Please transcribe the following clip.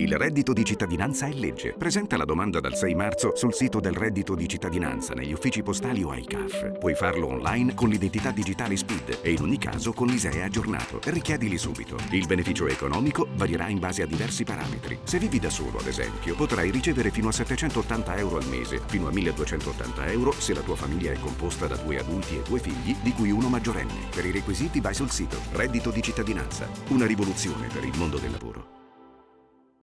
Il reddito di cittadinanza è legge. Presenta la domanda dal 6 marzo sul sito del reddito di cittadinanza negli uffici postali o ai CAF. Puoi farlo online con l'identità digitale SPID e in ogni caso con l'ISEE aggiornato. Richiedili subito. Il beneficio economico varierà in base a diversi parametri. Se vivi da solo, ad esempio, potrai ricevere fino a 780 euro al mese, fino a 1280 euro se la tua famiglia è composta da due adulti e due figli, di cui uno maggiorenne. Per i requisiti vai sul sito Reddito di cittadinanza. Una rivoluzione per il mondo del lavoro.